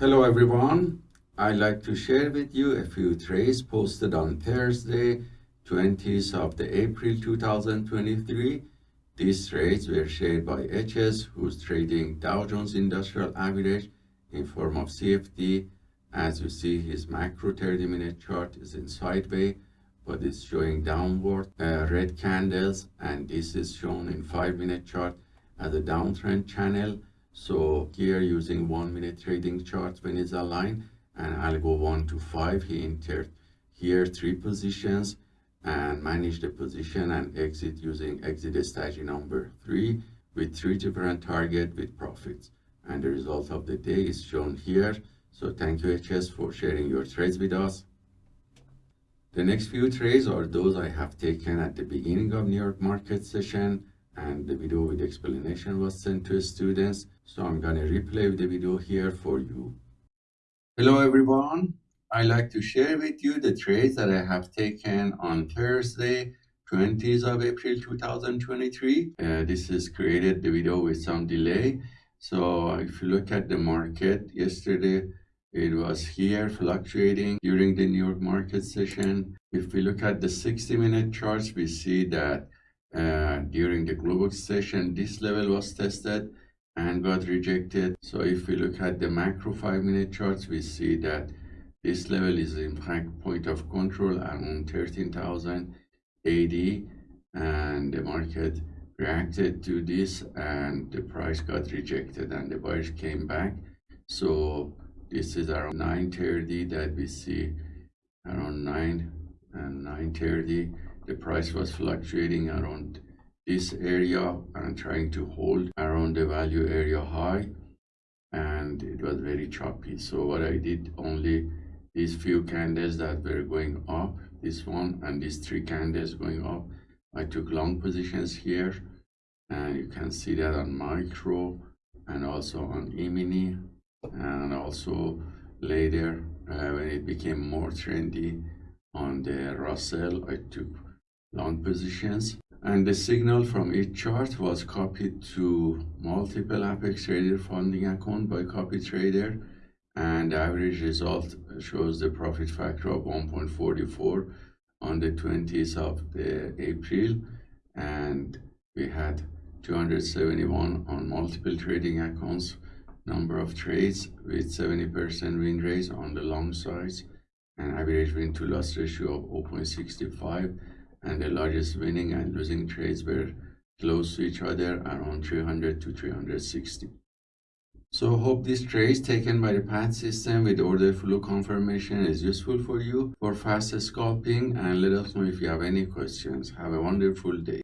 Hello everyone. I'd like to share with you a few trades posted on Thursday, 20th of the April 2023. These trades were shared by HS, who's trading Dow Jones Industrial Average in form of CFD. As you see, his macro 30-minute chart is in sideways, but it's showing downward uh, red candles, and this is shown in 5-minute chart as a downtrend channel so here using one minute trading chart when it's aligned and I'll go one to five. He entered here three positions and manage the position and exit using exit strategy number three with three different target with profits. And the result of the day is shown here. So thank you HS for sharing your trades with us. The next few trades are those I have taken at the beginning of New York market session and the video with explanation was sent to students. So I'm gonna replay the video here for you. Hello everyone. I'd like to share with you the trades that I have taken on Thursday, 20th of April 2023. Uh, this is created the video with some delay. So if you look at the market yesterday, it was here fluctuating during the New York market session. If we look at the 60 minute charts, we see that Uh, during the Globex session, this level was tested and got rejected. So if we look at the macro five minute charts, we see that this level is in fact point of control around 13,080 and the market reacted to this and the price got rejected and the buyers came back. So this is around 930 that we see around 9 uh, and 930 the price was fluctuating around this area and trying to hold around the value area high and it was very choppy. So what i did only these few candles that were going up this one and these three candles going up i took long positions here and you can see that on micro and also on e-mini and also later uh, when it became more trendy on the russell i took long positions and the signal from each chart was copied to multiple apex trader funding account by copy trader. And the average result shows the profit factor of 1.44 on the 20th of the april. And we had 271 on multiple trading accounts number of trades with 70 percent win rate on the long sides and average win to loss ratio of 0.65 and the largest winning and losing trades were close to each other around 300 to 360. So hope this trade taken by the PAT system with order flow confirmation is useful for you for fast scalping and let us know if you have any questions. Have a wonderful day.